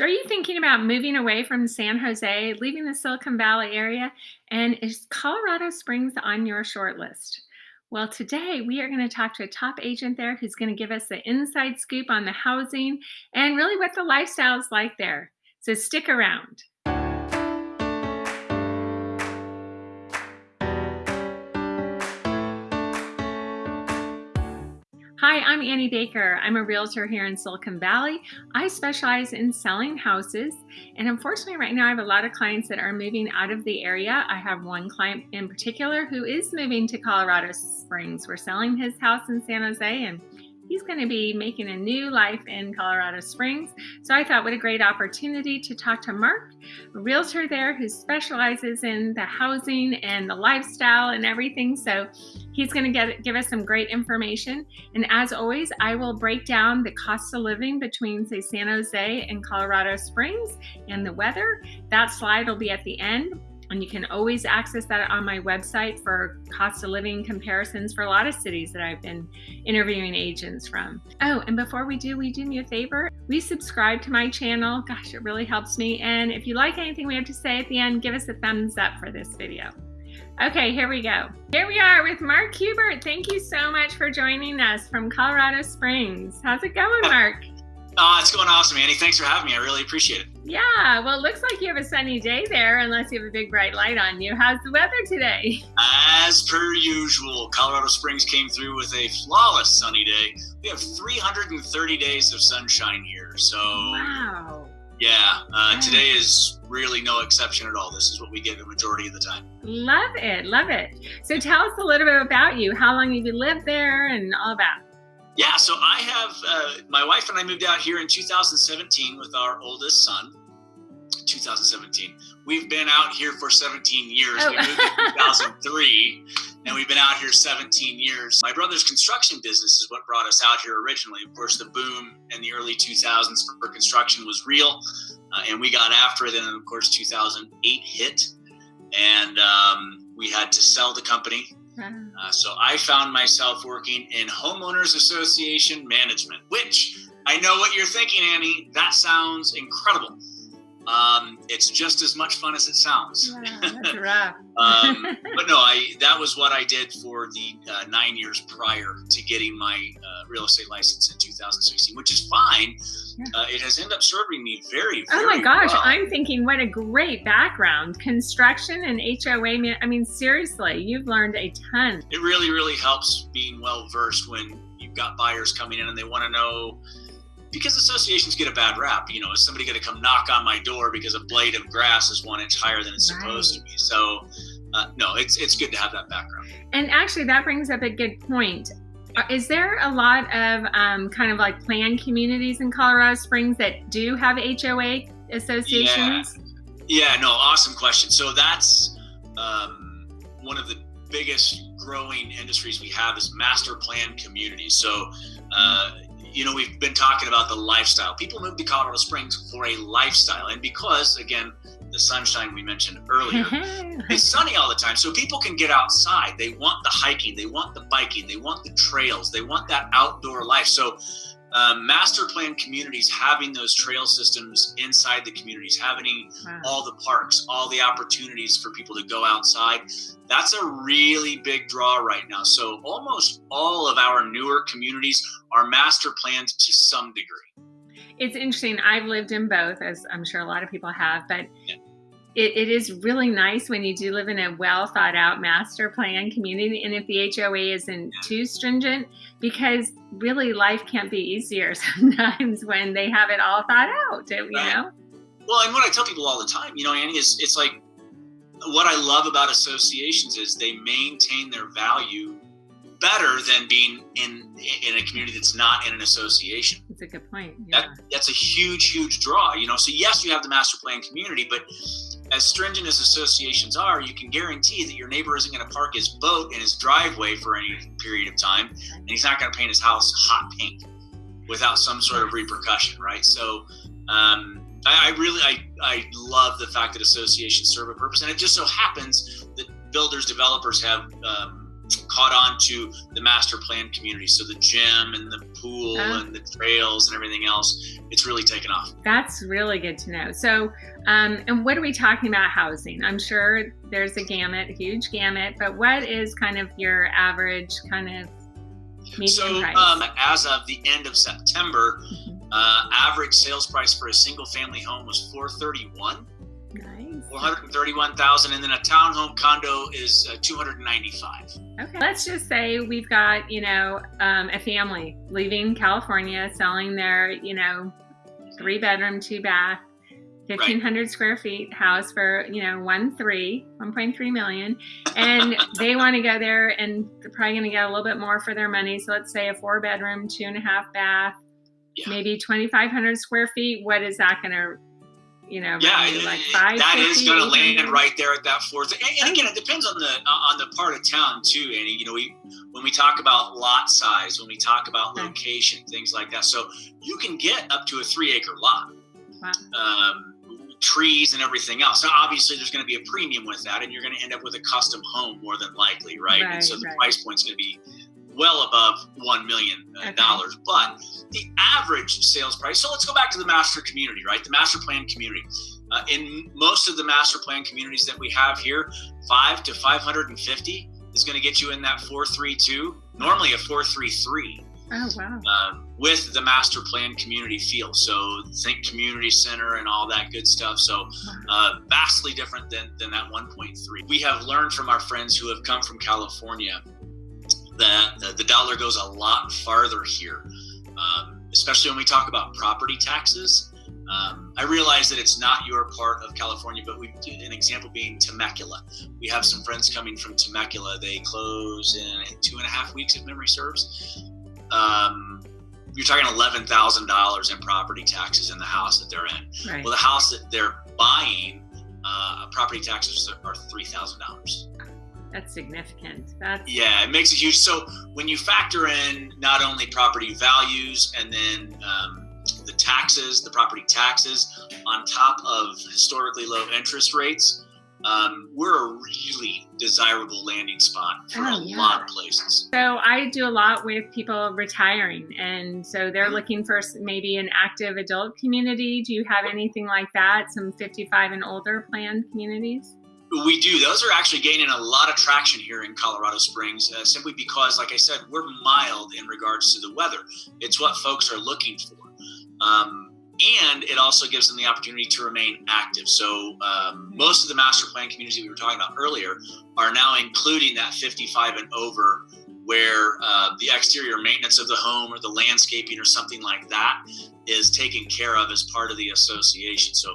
So, are you thinking about moving away from San Jose, leaving the Silicon Valley area? And is Colorado Springs on your short list? Well, today we are going to talk to a top agent there who's going to give us the inside scoop on the housing and really what the lifestyle is like there. So, stick around. Hi, I'm Annie Baker. I'm a realtor here in Silicon Valley. I specialize in selling houses, and unfortunately, right now I have a lot of clients that are moving out of the area. I have one client in particular who is moving to Colorado Springs. We're selling his house in San Jose, and he's going to be making a new life in Colorado Springs. So I thought what a great opportunity to talk to Mark, a realtor there who specializes in the housing and the lifestyle and everything. So he's going to get give us some great information. And as always, I will break down the cost of living between say San Jose and Colorado Springs and the weather. That slide will be at the end and you can always access that on my website for cost of living comparisons for a lot of cities that I've been interviewing agents from. Oh, and before we do, we do me a favor. We subscribe to my channel. Gosh, it really helps me. And if you like anything we have to say at the end, give us a thumbs up for this video. Okay, here we go. Here we are with Mark Hubert. Thank you so much for joining us from Colorado Springs. How's it going, Mark? Uh, it's going awesome, Annie. Thanks for having me. I really appreciate it. Yeah, well, it looks like you have a sunny day there, unless you have a big bright light on you. How's the weather today? As per usual, Colorado Springs came through with a flawless sunny day. We have 330 days of sunshine here. So, wow. Yeah, uh, today is really no exception at all. This is what we get the majority of the time. Love it, love it. So tell us a little bit about you. How long have you lived there and all that? Yeah, so I have uh, my wife and I moved out here in 2017 with our oldest son. 2017. We've been out here for 17 years. Oh. We moved in 2003, and we've been out here 17 years. My brother's construction business is what brought us out here originally. Of course, the boom in the early 2000s for construction was real, uh, and we got after it. And of course, 2008 hit, and um, we had to sell the company uh, so I found myself working in homeowners association management, which I know what you're thinking, Annie. That sounds incredible. Um, it's just as much fun as it sounds. Yeah, um, but no, I that was what I did for the uh, nine years prior to getting my uh, real estate license in 2016, which is fine. Yeah. Uh, it has ended up serving me very, very Oh my gosh, well. I'm thinking what a great background. Construction and HOA. I mean, seriously, you've learned a ton. It really, really helps being well versed when you've got buyers coming in and they want to know because associations get a bad rap. You know, is somebody going to come knock on my door because a blade of grass is one inch higher than it's supposed right. to be? So, uh, no, it's it's good to have that background. And actually, that brings up a good point. Uh, is there a lot of um, kind of like planned communities in Colorado Springs that do have HOA associations? Yeah, yeah no, awesome question. So that's um, one of the biggest growing industries we have is master plan communities. So uh, you know, we've been talking about the lifestyle. People move to Colorado Springs for a lifestyle. And because, again, the sunshine we mentioned earlier, it's sunny all the time. So people can get outside. They want the hiking, they want the biking, they want the trails, they want that outdoor life. So um, master plan communities having those trail systems inside the communities, having wow. all the parks, all the opportunities for people to go outside. That's a really big draw right now. So almost all of our newer communities are master planned to some degree. It's interesting. I've lived in both, as I'm sure a lot of people have, but yeah it, it is really nice when you do live in a well thought out master plan community and if the HOA isn't too stringent because really life can't be easier sometimes when they have it all thought out you know? Well and what I tell people all the time you know Annie is it's like what I love about associations is they maintain their value better than being in in a community that's not in an association. That's a good point. Yeah. That, that's a huge, huge draw. You know, so yes, you have the master plan community, but as stringent as associations are, you can guarantee that your neighbor isn't going to park his boat in his driveway for any period of time, and he's not going to paint his house hot pink without some sort of repercussion, right? So, um, I, I, really, I, I love the fact that associations serve a purpose, and it just so happens that builders, developers have um, caught on to the master plan community. So the gym and the pool Oh. and the trails and everything else, it's really taken off. That's really good to know. So, um, and what are we talking about housing? I'm sure there's a gamut, a huge gamut, but what is kind of your average kind of median So price? um, as of the end of September, Mhm. uh, average sales price for a single family home was 431. Nice. 431,000 and then a townhome condo is uh, 295. Okay. Let's just say we've got, you know, um, a family leaving California, selling their, you know, three bedroom, two bath, 1500 square feet house for, you know, one three, 1.3 million. And they want to go there and they're probably going to get a little bit more for their money. So let's say a four bedroom, two and a half bath, Yeah. maybe 2,500 square feet. What is that going to, you know, Yeah, it- like five? that is going to land 800? right there at that fourth. And, and again, it depends on the uh, on the part of town too, Annie. You know, we when we talk about lot size, when we talk about location, things like that. So you can get up to a three acre lot. Wow. Um, trees and everything else. Now, obviously, there's going to be a premium with that, and you're going to end up with a custom home more than likely, right? and so the right. price point's going to be well above one million uh, Okay. dollars. But the average sales price. So let's go back to the master community, right? The master plan community. Uh, in most of the master plan communities that we have here, five to 550 is going to get you in that 432. Normally a 433 Oh, wow. um, with the master plan community feel. So think community center and all that good stuff. So uh, vastly different than, than that 1.3. We have learned from our friends who have come from California that the, the dollar goes a lot farther here, um, especially when we talk about property taxes. Um, I realize that it's not your part of California, but we an example being Temecula. We have some friends coming from Temecula. They close in two and a half weeks, if memory serves. Um, you're talking eleven thousand dollars in property taxes in the house that they're in. Right. Well, the house that they're buying, uh, property taxes are three thousand dollars. That's significant. That's Yeah, it makes a huge. So when you factor in not only property values and then um, the taxes, the property taxes, on top of historically low interest rates, um, we're a really desirable landing spot for Oh, a yeah. lot of places. So I do a lot with people retiring, and so Mm-hmm. they're looking for maybe an active adult community. Do you have anything like that? Some 55 and older planned communities? We do. Those are actually gaining a lot of traction here in Colorado Springs, uh, simply because, like I said, we're mild in regards to the weather. It's what folks are looking for. Um, and it also gives them the opportunity to remain active. So, um, most of the master plan communities we were talking about earlier are now including that 55 and over, where uh, the exterior maintenance of the home or the landscaping or something like that is taken care of as part of the association. So,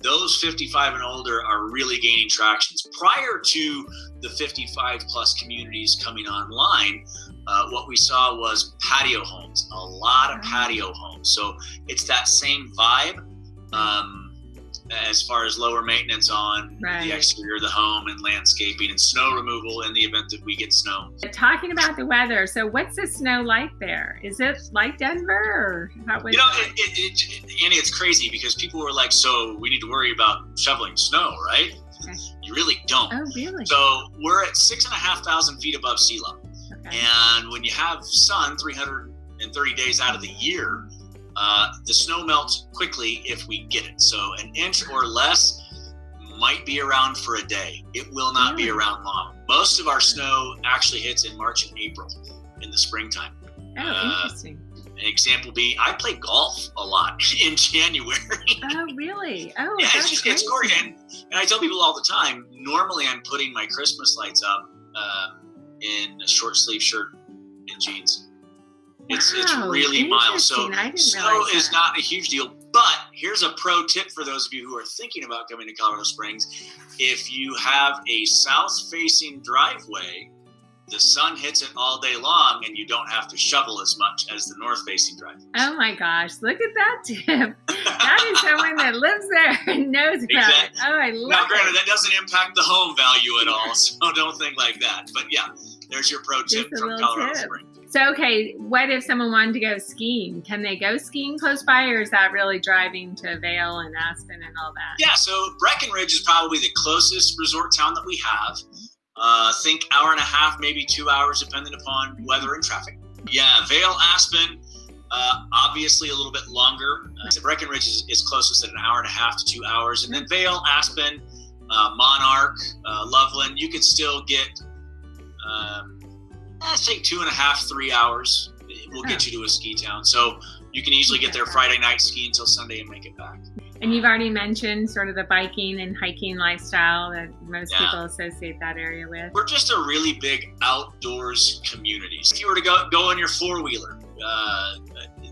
those 55 and older are really gaining tractions. Prior to the 55 plus communities coming online, uh, what we saw was patio homes, a lot of Oh. patio homes. So it's that same vibe um, as far as lower maintenance on Right. the exterior of the home and landscaping and snow removal in the event that we get snow. Talking about the weather, so what's the snow like there? Is it like Denver, or how was You know, it? it, it, it, Annie, it's crazy because people were like, so we need to worry about shoveling snow, right? Okay. You really don't. Oh, really? So we're at six and a half thousand feet above sea level. Okay. And when you have sun 330 days out of the year, uh, the snow melts quickly if we get it. So an inch or less might be around for a day. It will not be around long. Most of our snow actually hits in March and April in the springtime. Oh, uh, interesting. An example being, I play golf a lot in January. Oh, really? Oh, yeah, that's it's just it's crazy. gorgeous. And, and I tell people all the time. Normally, I'm putting my Christmas lights up um, in a short sleeve shirt and jeans. It's it's really mild. So interesting. I didn't snow is not a huge deal. But here's a pro tip for those of you who are thinking about coming to Colorado Springs: if you have a south-facing driveway, the sun hits it all day long, and you don't have to shovel as much as the north-facing driveway. Oh my gosh, look at that tip. That is someone that lives there and knows about it. Oh, I love Now, granted, it. that doesn't impact the home value at all, so don't think like that. But yeah, there's your pro tip from Colorado tip. Springs. So, okay, what if someone wanted to go skiing? Can they go skiing close by, or is that really driving to Vail and Aspen and all that? Yeah, so Breckenridge is probably the closest resort town that we have. Uh, think hour and a half, maybe two hours, depending upon weather and traffic. Yeah, Vail Aspen, uh, obviously a little bit longer. Uh, Breckenridge is, is closest at an hour and a half to two hours, and then Vail, Aspen, uh, Monarch, uh, Loveland, you can still get, um, I think two and a half, three hours. Will get you to a ski town. So you can easily get there Friday night, ski until Sunday, and make it back. And you've already mentioned sort of the biking and hiking lifestyle that most yeah. people associate that area with. We're just a really big outdoors community. If you were to go go on your four wheeler, uh,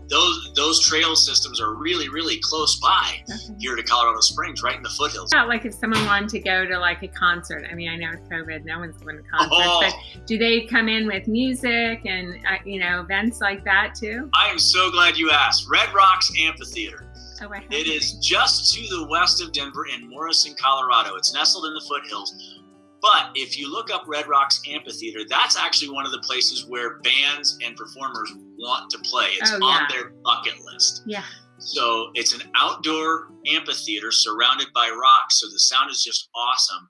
those those trail systems are really really close by okay. here to Colorado Springs, right in the foothills. Yeah, like if someone wanted to go to like a concert. I mean, I know with COVID, no one's going to concerts, oh. but do they come in with music and uh, you know events like that too? I am so glad you asked. Red Rocks Amphitheater. Oh, it is just to the west of Denver in Morrison, Colorado. It's nestled in the foothills. But if you look up Red Rocks Amphitheater, that's actually one of the places where bands and performers want to play. It's oh, yeah. on their bucket list. Yeah. So it's an outdoor amphitheater surrounded by rocks. So the sound is just awesome.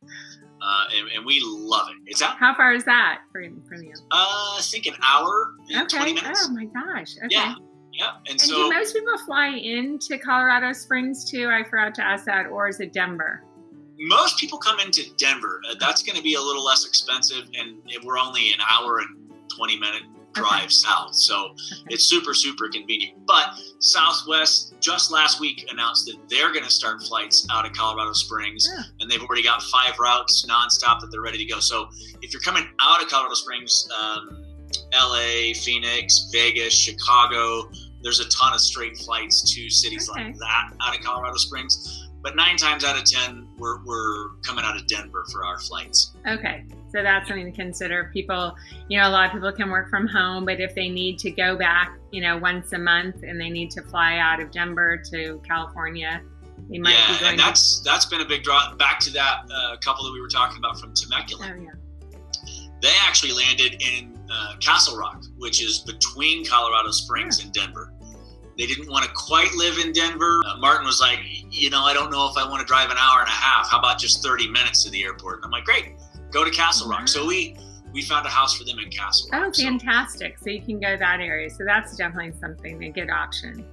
Uh, and, and, we love it. Is that how far is that from, from you? Uh, I think an hour, okay. 20 minutes. Oh my gosh. Okay. Yeah. Yeah. And, and so do most people fly into Colorado Springs too? I forgot to ask that, or is it Denver? Most people come into Denver. Uh, that's going to be a little less expensive, and we're only an hour and 20 minute drive okay. south. So it's super, super convenient. But Southwest just last week announced that they're going to start flights out of Colorado Springs, yeah. and they've already got five routes nonstop that they're ready to go. So if you're coming out of Colorado Springs, um, LA, Phoenix, Vegas, Chicago, there's a ton of straight flights to cities okay. like that out of Colorado Springs but nine times out of ten we're, we're coming out of denver for our flights okay so that's something to consider people you know a lot of people can work from home but if they need to go back you know once a month and they need to fly out of denver to california they might yeah, be going and that's that's been a big draw back to that uh, couple that we were talking about from temecula oh, yeah. they actually landed in uh, castle rock which is between colorado springs yeah. and denver they didn't want to quite live in Denver. Uh, Martin was like, you know, I don't know if I want to drive an hour and a half. How about just 30 minutes to the airport? And I'm like, great, go to Castle Rock. So we we found a house for them in Castle Rock. Oh, fantastic! So, so you can go that area. So that's definitely something a good option.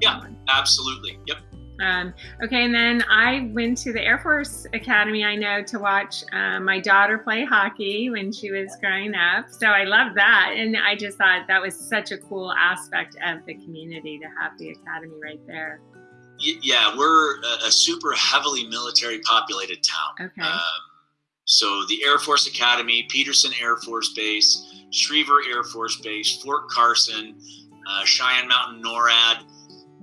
Yeah, absolutely. Yep. Um, okay, and then I went to the Air Force Academy, I know, to watch uh, my daughter play hockey when she was growing up. So I love that. And I just thought that was such a cool aspect of the community to have the academy right there. Yeah, we're a, super heavily military populated town. Okay. Um, so the Air Force Academy, Peterson Air Force Base, Schriever Air Force Base, Fort Carson, uh, Cheyenne Mountain NORAD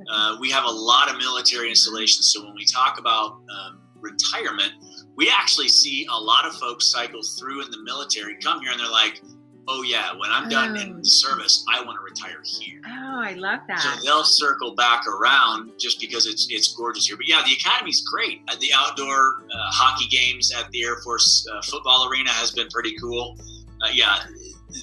uh, we have a lot of military installations. So when we talk about um, retirement, we actually see a lot of folks cycle through in the military, come here, and they're like, oh yeah, when I'm done oh. in the service, I want to retire here. Oh, I love that. So they'll circle back around just because it's it's gorgeous here. But yeah, the academy's great. Uh, the outdoor uh, hockey games at the Air Force uh, football arena has been pretty cool. Uh, yeah,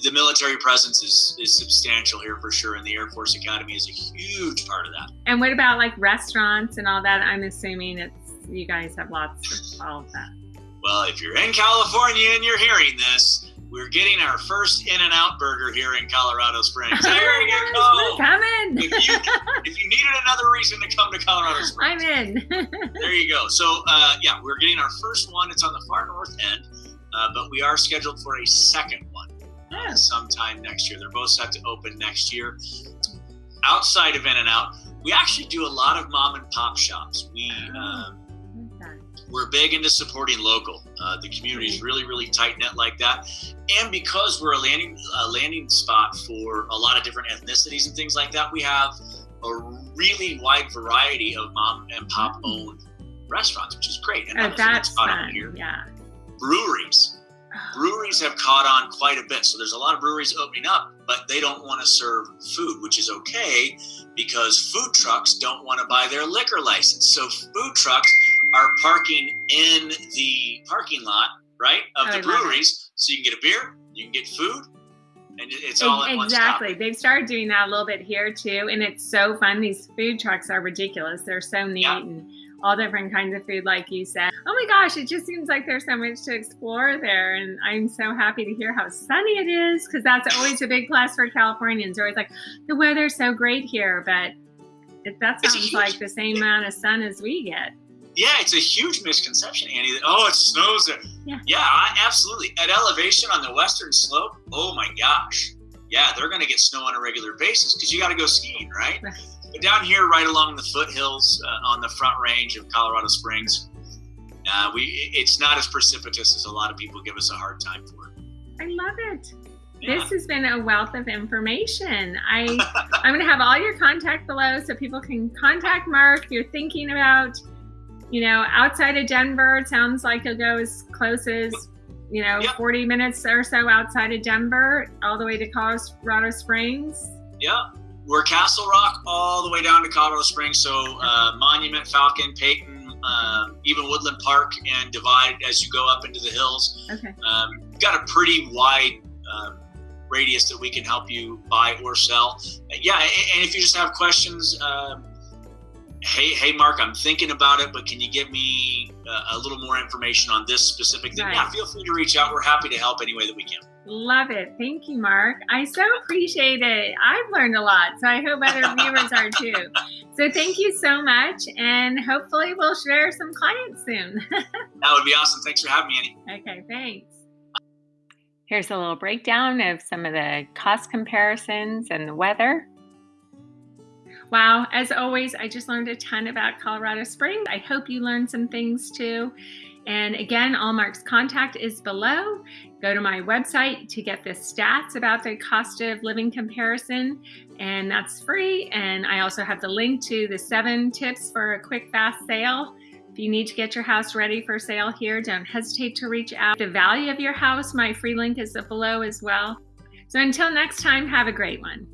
the military presence is is substantial here for sure, and the Air Force Academy is a huge part of that. And what about like restaurants and all that? I'm assuming it's you guys have lots of all of that. Well, if you're in California and you're hearing this, we're getting our first In and Out burger here in Colorado Springs. There oh you go. Coming. If you, if you needed another reason to come to Colorado Springs, I'm in. there you go. So, uh, yeah, we're getting our first one. It's on the far north end, uh, but we are scheduled for a second one yeah. sometime next year. They're both set to open next year. Outside of In and Out, we actually do a lot of mom and pop shops. We oh, um, we're big into supporting local. Uh, the community is really, really tight knit like that, and because we're a landing a landing spot for a lot of different ethnicities and things like that, we have a really wide variety of mom and pop mm. owned restaurants, which is great. And oh, that's fun. Yeah. Breweries breweries have caught on quite a bit. So there's a lot of breweries opening up, but they don't want to serve food, which is okay because food trucks don't want to buy their liquor license. So food trucks are parking in the parking lot, right, of the oh, breweries. So you can get a beer, you can get food, and it's all exactly. They've started doing that a little bit here too, and it's so fun. These food trucks are ridiculous. They're so neat, yeah. and all different kinds of food, like you said. Oh my gosh, it just seems like there's so much to explore there. And I'm so happy to hear how sunny it is because that's always a big plus for Californians. They're always like, the weather's so great here, but it, that sounds huge, like the same amount of sun as we get. Yeah, it's a huge misconception, Annie. That oh, it snows there. Yeah, yeah, I, absolutely. At elevation on the western slope, oh my gosh, yeah, they're going to get snow on a regular basis because you got to go skiing, right? Down here, right along the foothills uh, on the front range of Colorado Springs, uh, we it's not as precipitous as a lot of people give us a hard time for. I love it. Yeah. This has been a wealth of information. I I'm going to have all your contact below so people can contact Mark. You're thinking about, you know, outside of Denver. It sounds like you'll go as close as you know, yep. 40 minutes or so outside of Denver, all the way to Colorado Springs. Yeah, we're Castle Rock all the way down to Colorado Springs. So uh, Monument, Falcon, Peyton, uh, even Woodland Park and Divide as you go up into the hills. Okay. Um, got a pretty wide um, radius that we can help you buy or sell. Yeah, and if you just have questions, um, hey, hey, Mark, I'm thinking about it, but can you give me uh, a little more information on this specific thing? Right. Yeah, feel free to reach out. We're happy to help any way that we can. Love it. Thank you, Mark. I so appreciate it. I've learned a lot, so I hope other viewers are too. So thank you so much, and hopefully we'll share some clients soon. that would be awesome. Thanks for having me, Annie. Okay, thanks. Here's a little breakdown of some of the cost comparisons and the weather. Wow, as always, I just learned a ton about Colorado Springs. I hope you learned some things too. And again, all Mark's contact is below. Go to my website to get the stats about the cost of living comparison, and that's free. And I also have the link to the seven tips for a quick, fast sale. If you need to get your house ready for sale here, don't hesitate to reach out. The value of your house, my free link is below as well. So until next time, have a great one.